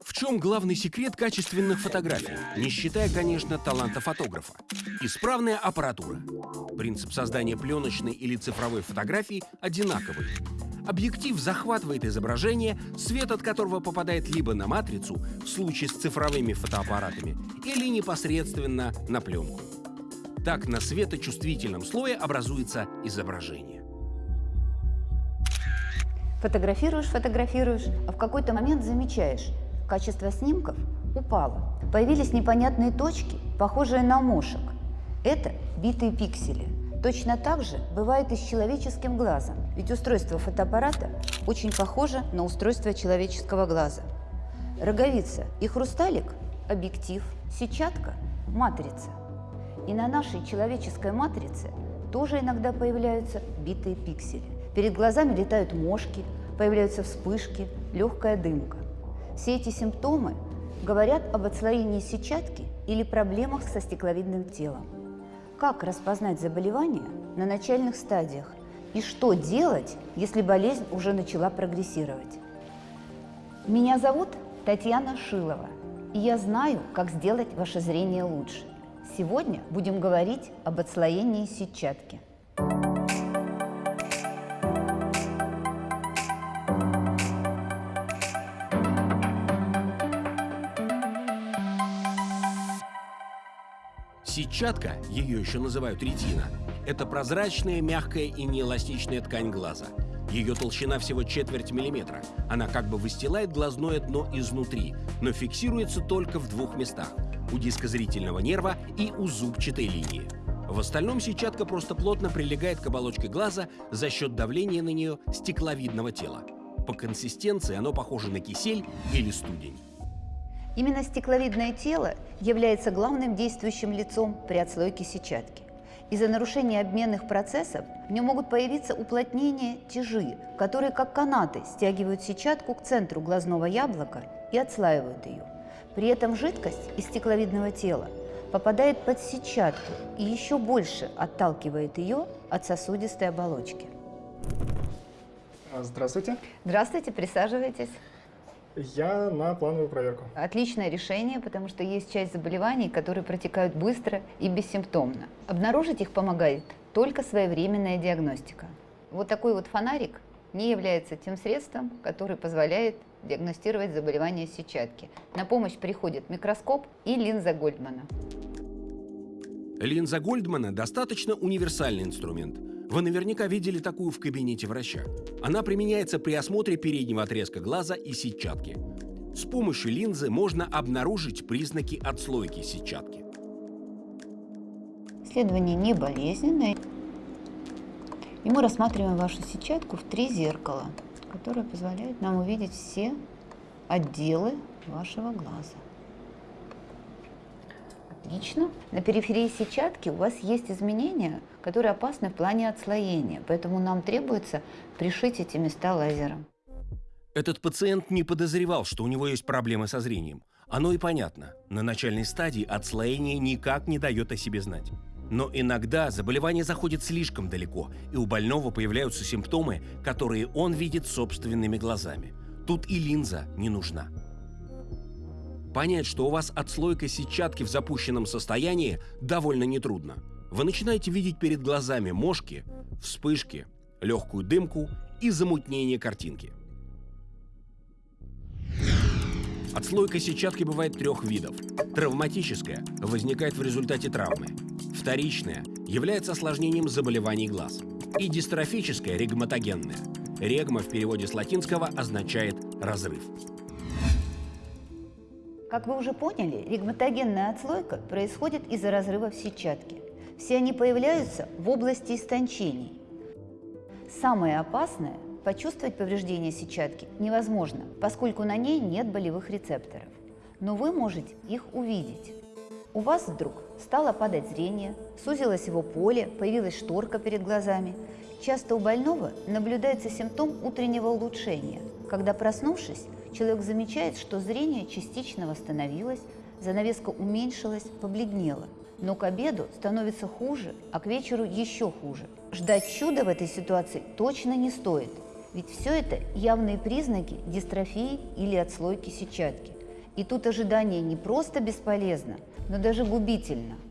В чем главный секрет качественных фотографий, не считая, конечно, таланта фотографа? Исправная аппаратура. Принцип создания пленочной или цифровой фотографии одинаковый. Объектив захватывает изображение, свет от которого попадает либо на матрицу, в случае с цифровыми фотоаппаратами, или непосредственно на пленку. Так на светочувствительном слое образуется изображение. Фотографируешь, фотографируешь, а в какой-то момент замечаешь, качество снимков упало. Появились непонятные точки, похожие на мошек. Это битые пиксели. Точно так же бывает и с человеческим глазом, ведь устройство фотоаппарата очень похоже на устройство человеческого глаза. Роговица и хрусталик – объектив, сетчатка – матрица. И на нашей человеческой матрице тоже иногда появляются битые пиксели. Перед глазами летают мошки, появляются вспышки, легкая дымка. Все эти симптомы говорят об отслоении сетчатки или проблемах со стекловидным телом. Как распознать заболевание на начальных стадиях и что делать, если болезнь уже начала прогрессировать? Меня зовут Татьяна Шилова, и я знаю, как сделать ваше зрение лучше. Сегодня будем говорить об отслоении сетчатки. Сетчатка, ее еще называют ретина, это прозрачная, мягкая и неэластичная ткань глаза. Ее толщина всего четверть миллиметра. Она как бы выстилает глазное дно изнутри, но фиксируется только в двух местах – у диска зрительного нерва и у зубчатой линии. В остальном сетчатка просто плотно прилегает к оболочке глаза за счет давления на нее стекловидного тела. По консистенции оно похоже на кисель или студень. Именно стекловидное тело является главным действующим лицом при отслойке сетчатки. Из-за нарушения обменных процессов в нем могут появиться уплотнения тяжи, которые как канаты стягивают сетчатку к центру глазного яблока и отслаивают ее. При этом жидкость из стекловидного тела попадает под сетчатку и еще больше отталкивает ее от сосудистой оболочки. Здравствуйте. Здравствуйте, присаживайтесь. Я на плановую проверку. Отличное решение, потому что есть часть заболеваний, которые протекают быстро и бессимптомно. Обнаружить их помогает только своевременная диагностика. Вот такой вот фонарик не является тем средством, который позволяет диагностировать заболевание сетчатки. На помощь приходит микроскоп и линза Гольдмана. Линза Гольдмана достаточно универсальный инструмент. Вы наверняка видели такую в кабинете врача. Она применяется при осмотре переднего отрезка глаза и сетчатки. С помощью линзы можно обнаружить признаки отслойки сетчатки. Исследование не болезненное. И мы рассматриваем вашу сетчатку в три зеркала, которые позволяют нам увидеть все отделы вашего глаза. Отлично. На периферии сетчатки у вас есть изменения, которые опасны в плане отслоения, поэтому нам требуется пришить эти места лазером. Этот пациент не подозревал, что у него есть проблемы со зрением. Оно и понятно. На начальной стадии отслоение никак не дает о себе знать. Но иногда заболевание заходит слишком далеко, и у больного появляются симптомы, которые он видит собственными глазами. Тут и линза не нужна. Понять, что у вас отслойка сетчатки в запущенном состоянии, довольно нетрудно. Вы начинаете видеть перед глазами мошки, вспышки, легкую дымку и замутнение картинки. Отслойка сетчатки бывает трех видов. Травматическая возникает в результате травмы. Вторичная является осложнением заболеваний глаз. И дистрофическая регматогенная. Регма в переводе с латинского означает «разрыв». Как вы уже поняли, ригматогенная отслойка происходит из-за разрывов сетчатки. Все они появляются в области истончений. Самое опасное – почувствовать повреждение сетчатки невозможно, поскольку на ней нет болевых рецепторов. Но вы можете их увидеть. У вас вдруг стало падать зрение, сузилось его поле, появилась шторка перед глазами. Часто у больного наблюдается симптом утреннего улучшения, когда, проснувшись, человек замечает, что зрение частично восстановилось, занавеска уменьшилась, побледнела. Но к обеду становится хуже, а к вечеру еще хуже. Ждать чуда в этой ситуации точно не стоит, Ведь все это явные признаки дистрофии или отслойки сетчатки. И тут ожидание не просто бесполезно, но даже губительно –